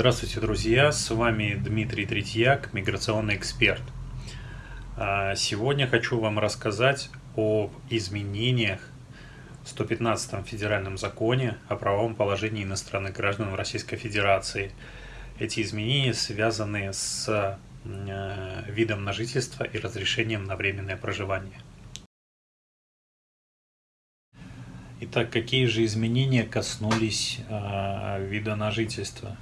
Здравствуйте, друзья! С вами Дмитрий Третьяк, миграционный эксперт. А, сегодня хочу вам рассказать о изменениях в 115 федеральном законе о правовом положении иностранных граждан в Российской Федерации. Эти изменения связаны с э, видом на жительство и разрешением на временное проживание. Итак, какие же изменения коснулись э, вида на жительство?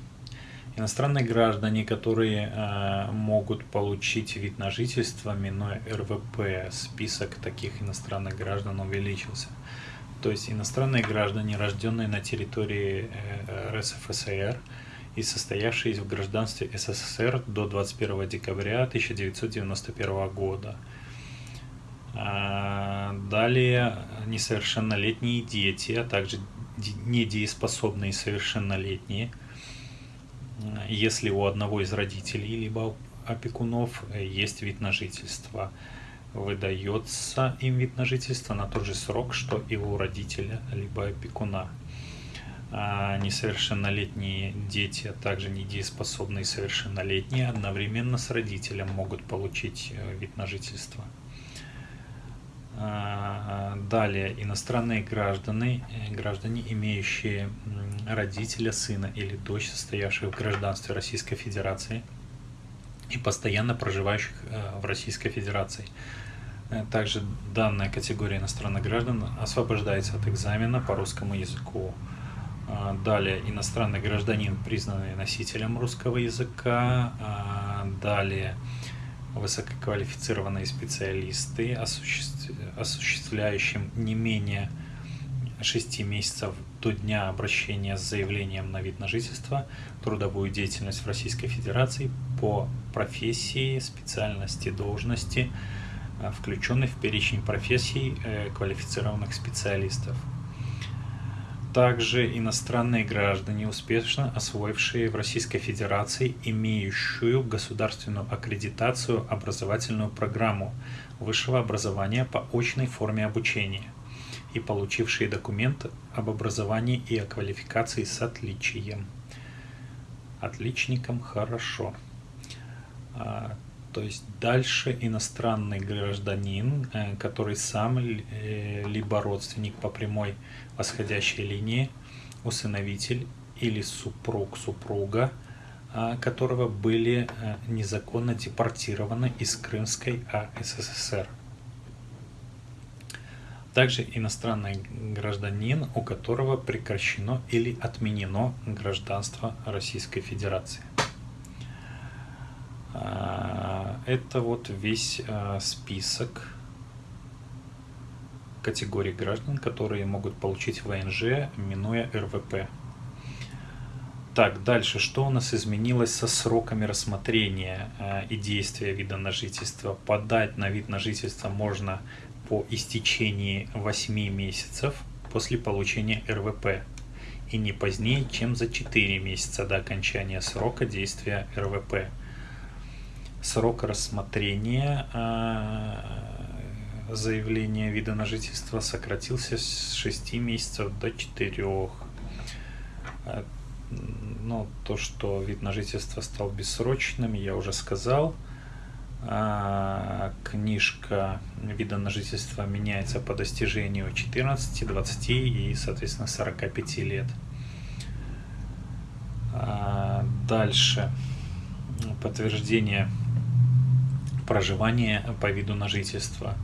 Иностранные граждане, которые э, могут получить вид на жительство, минуя РВП, список таких иностранных граждан увеличился. То есть иностранные граждане, рожденные на территории э, РСФСР и состоявшие в гражданстве СССР до 21 декабря 1991 года. А, далее несовершеннолетние дети, а также недееспособные совершеннолетние – если у одного из родителей либо опекунов э, есть вид на жительство. Выдается им вид на жительство на тот же срок, что и у родителя либо опекуна. А несовершеннолетние дети, а также недееспособные совершеннолетние одновременно с родителем могут получить э, вид на жительство. А, далее, иностранные граждане, э, граждане, имеющие родителя, сына или дочь, состоявших в гражданстве Российской Федерации и постоянно проживающих э, в Российской Федерации. Э, также данная категория иностранных граждан освобождается от экзамена по русскому языку. А, далее, иностранный гражданин, признанный носителем русского языка. А, далее, высококвалифицированные специалисты, осуществляющим не менее 6 месяцев до дня обращения с заявлением на вид на жительство трудовую деятельность в Российской Федерации по профессии, специальности, должности, э, включенной в перечень профессий э, квалифицированных специалистов также иностранные граждане, успешно освоившие в Российской Федерации имеющую государственную аккредитацию образовательную программу высшего образования по очной форме обучения и получившие документ об образовании и о квалификации с отличием. Отличникам хорошо. То есть дальше иностранный гражданин, э, который сам э, либо родственник по прямой восходящей линии, усыновитель или супруг супруга, а, которого были э, незаконно депортированы из Крымской АССР. Также иностранный гражданин, у которого прекращено или отменено гражданство Российской Федерации. А, это вот весь а, список категорий граждан, которые могут получить ВНЖ, минуя РВП. Так, дальше, что у нас изменилось со сроками рассмотрения э, и действия вида на жительство? Подать на вид на жительство можно по истечении 8 месяцев после получения РВП и не позднее, чем за 4 месяца до окончания срока действия РВП срок рассмотрения э, заявления вида на жительство сократился с 6 месяцев до 4. Э, ну, то, что вид на жительство стал бессрочным, я уже сказал. А, книжка вида на жительство меняется по достижению 14, 20 и, соответственно, 45 лет. А, дальше. Подтверждение проживание по виду на жительство.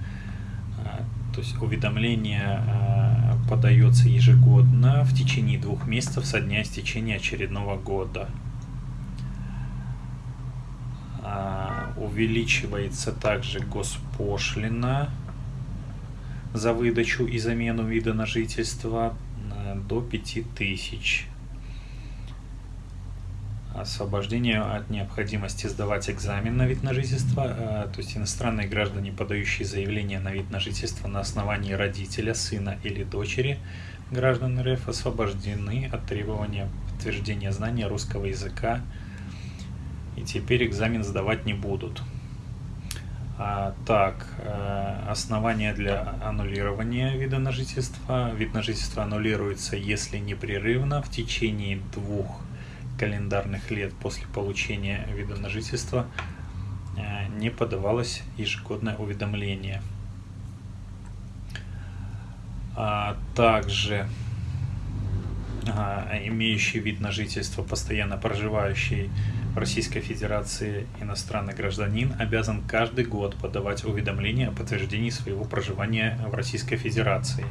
А, то есть уведомление а, подается ежегодно в течение двух месяцев со дня истечения очередного года. А, увеличивается также госпошлина за выдачу и замену вида на жительство до 5000 освобождение от необходимости сдавать экзамен на вид на жительство, э, то есть иностранные граждане, подающие заявление на вид на жительство на основании родителя, сына или дочери граждан РФ, освобождены от требования подтверждения знания русского языка и теперь экзамен сдавать не будут. А, так, э, основания для аннулирования вида на жительство. Вид на жительство аннулируется, если непрерывно в течение двух календарных лет после получения вида на жительство не подавалось ежегодное уведомление. А также имеющий вид на жительство, постоянно проживающий в Российской Федерации иностранный гражданин обязан каждый год подавать уведомление о подтверждении своего проживания в Российской Федерации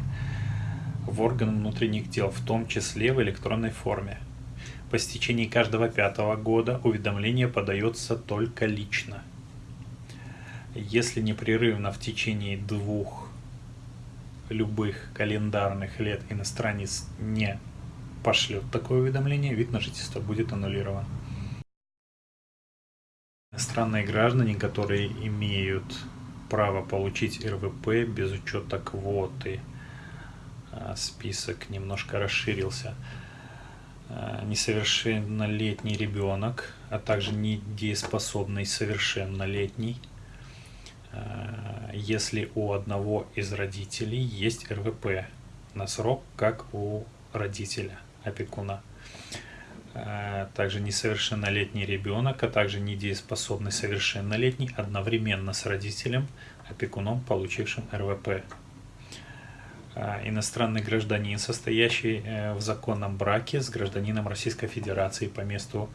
в орган внутренних дел, в том числе в электронной форме. По стечении каждого пятого года уведомление подается только лично. Если непрерывно в течение двух любых календарных лет иностранец не пошлет такое уведомление, вид на жительство будет аннулирован. Иностранные граждане, которые имеют право получить РВП без учета квоты, а, список немножко расширился. А, несовершеннолетний ребенок, а также недееспособный совершеннолетний, а, если у одного из родителей есть РВП на срок, как у родителя опекуна. Э, также несовершеннолетний ребенок, а также недееспособный совершеннолетний одновременно с родителем, опекуном, получившим РВП. Э, иностранный гражданин, состоящий э, в законном браке с гражданином Российской Федерации по месту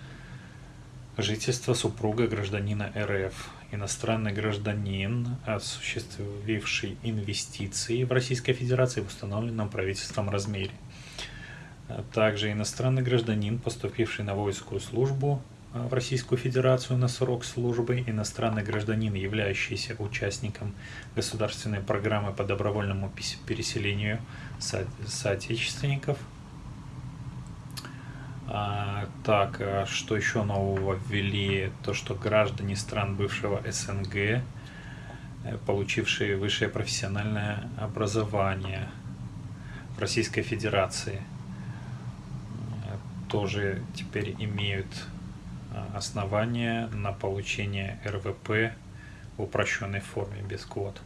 жительства супруга гражданина РФ. Иностранный гражданин, осуществивший инвестиции в Российской Федерации в установленном правительством размере также иностранный гражданин, поступивший на воинскую службу в Российскую Федерацию на срок службы, иностранный гражданин, являющийся участником государственной программы по добровольному переселению со соотечественников. А, так, а что еще нового ввели? То, что граждане стран бывшего СНГ, э, получившие высшее профессиональное образование в Российской Федерации – тоже теперь имеют а, основания на получение РВП в упрощенной форме без квот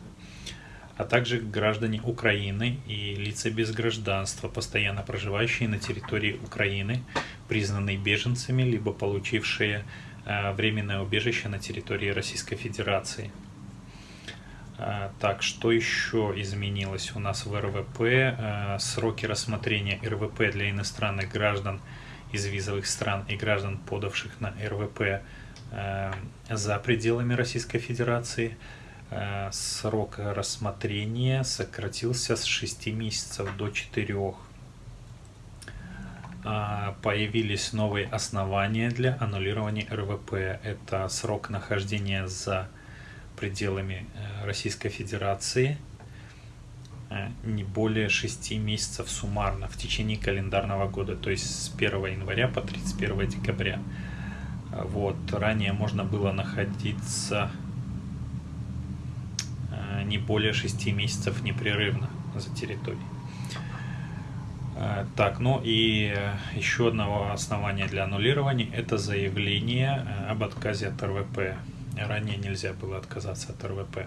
а также граждане Украины и лица без гражданства, постоянно проживающие на территории Украины, признанные беженцами, либо получившие а, временное убежище на территории Российской Федерации. А, так, что еще изменилось у нас в РВП? Сроки рассмотрения РВП для иностранных граждан – из визовых стран и граждан, подавших на РВП э, за пределами Российской Федерации, э, срок рассмотрения сократился с 6 месяцев до 4. А, появились новые основания для аннулирования РВП. Это срок нахождения за пределами э, Российской Федерации – Э, не более 6 месяцев суммарно в течение календарного года, то есть с 1 января по 31 декабря. Вот, ранее можно было находиться э, не более 6 месяцев непрерывно за территорией. Э, так, ну и еще одного основания для аннулирования – это заявление об отказе от РВП. Ранее нельзя было отказаться от РВП.